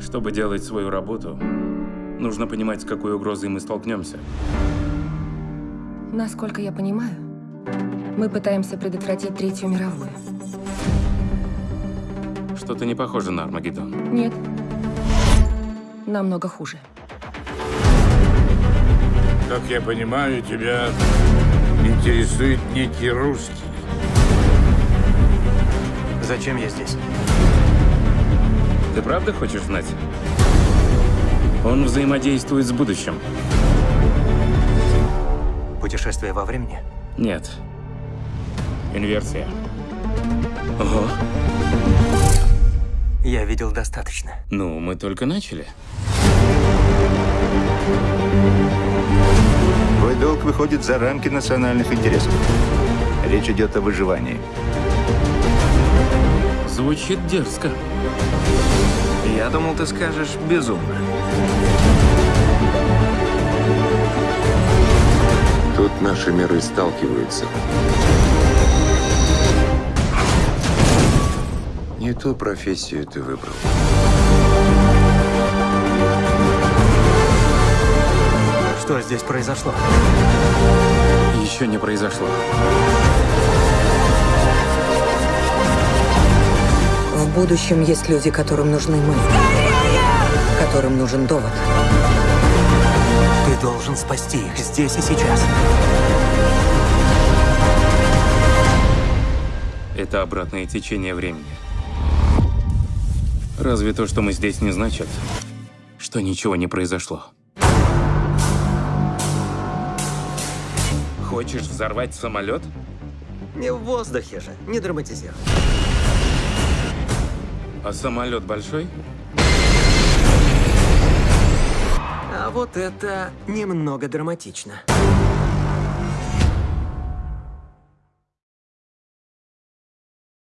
Чтобы делать свою работу, нужно понимать, с какой угрозой мы столкнемся. Насколько я понимаю, мы пытаемся предотвратить Третью мировую. Что-то не похоже на Армагеддон. Нет. Намного хуже. Как я понимаю, тебя интересует некий русский. Зачем я здесь? Ты правда хочешь знать? Он взаимодействует с будущим. Путешествие во времени? Нет. Инверсия. Ого. Я видел достаточно. Ну, мы только начали. Твой долг выходит за рамки национальных интересов. Речь идет о выживании. Звучит дерзко. Я думал, ты скажешь безумно. Тут наши миры сталкиваются. Не ту профессию ты выбрал. Что здесь произошло? Еще не произошло. Будущем есть люди, которым нужны мы. Которым нужен довод. Ты должен спасти их здесь и сейчас. Это обратное течение времени. Разве то, что мы здесь, не значит, что ничего не произошло? Хочешь взорвать самолет? Не в воздухе же, не драматизируй. А самолет большой? А вот это немного драматично.